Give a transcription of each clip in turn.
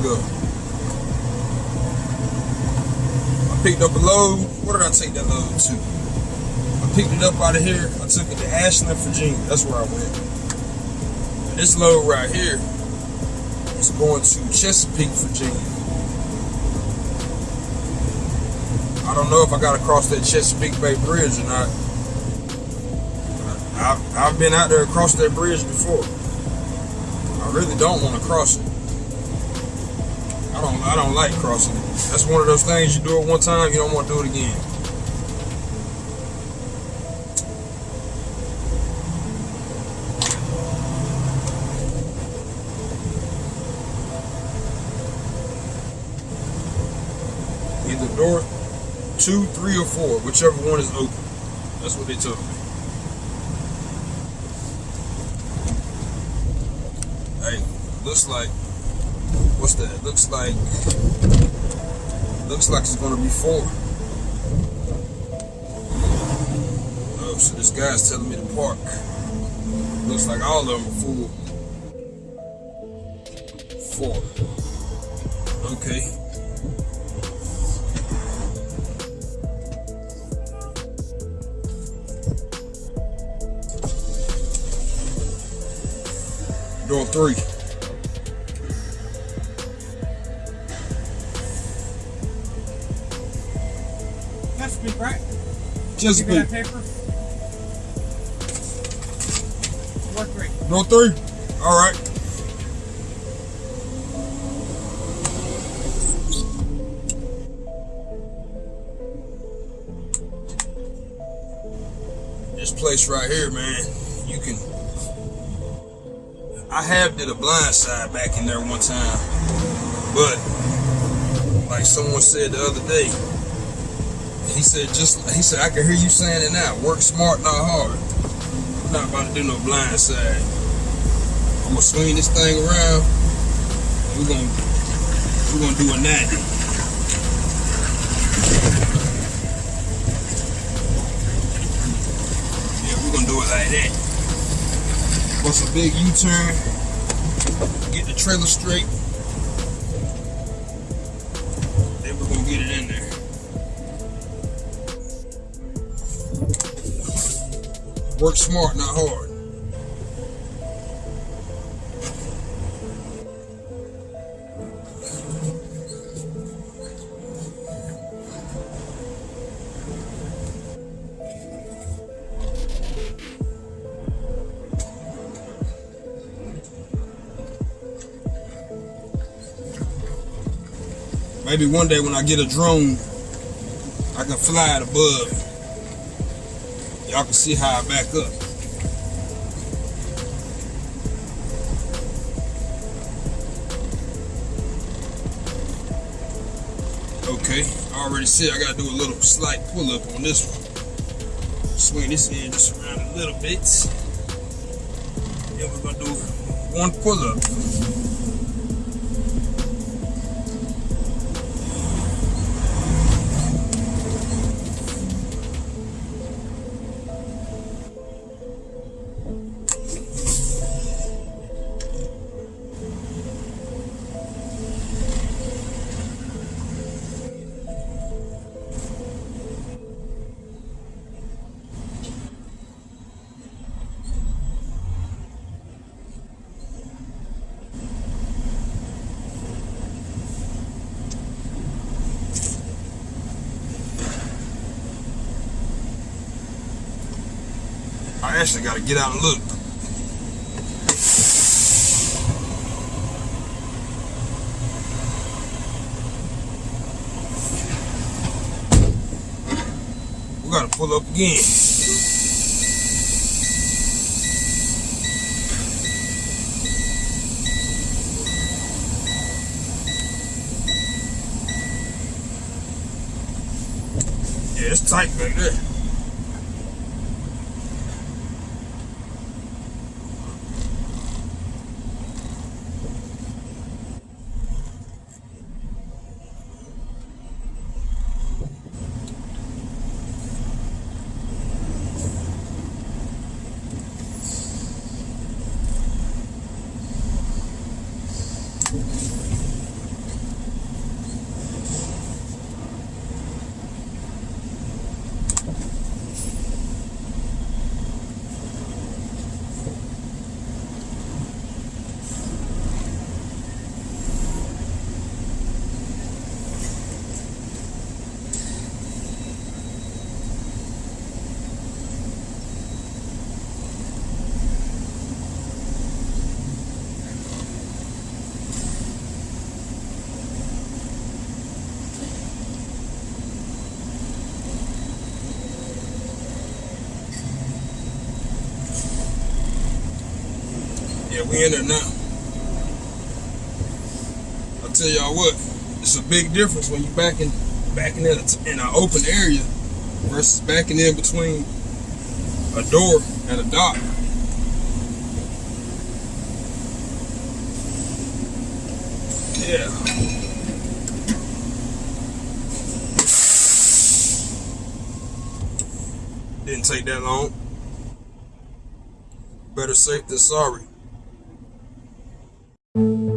ago. I picked up a load. Where did I take that load to? I picked it up out of here. I took it to Ashland, Virginia. That's where I went. This load right here is going to Chesapeake, Virginia. I don't know if I got to cross that Chesapeake Bay Bridge or not. I've, I've been out there across that bridge before. I really don't want to cross it. I don't I don't like crossing it. That's one of those things you do it one time, you don't want to do it again. Either door two, three, or four, whichever one is open. That's what they told me. Hey, looks like what's that? Looks like looks like it's gonna be four. Oh, so this guy's telling me to park. Looks like all of them are full. Four. Okay. Door three. Just Give me that paper. Work great. Door three. All right. This place right here, man, you can. I have did a blind side back in there one time, but like someone said the other day, he said just he said I can hear you saying it now. Work smart, not hard. I'm not about to do no blind side. I'm gonna swing this thing around. We're gonna we're gonna do a 90. Yeah, we're gonna do it like that. Bust a big U-turn. Get the trailer straight. Then we're gonna get it in there. Work smart, not hard. Maybe one day when I get a drone, I can fly it above. Y'all can see how I back up. Okay, I already said I gotta do a little slight pull up on this one. Swing this in just around a little bit. Then we're gonna do one pull up. I actually gotta get out and look. We gotta pull up again. Yeah, it's tight back there. We in there now. I'll tell y'all what, it's a big difference when you backing backing in, a, in an open area versus backing in between a door and a dock. Yeah. Didn't take that long. Better safe than sorry. Only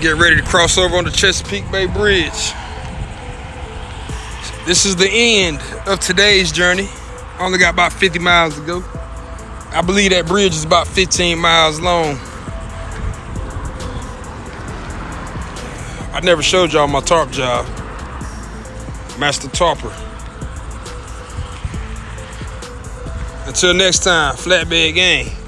Get ready to cross over on the Chesapeake Bay Bridge. This is the end of today's journey. I only got about 50 miles to go. I believe that bridge is about 15 miles long. I never showed y'all my tarp job. Master Tarper. Until next time, flatbed gang.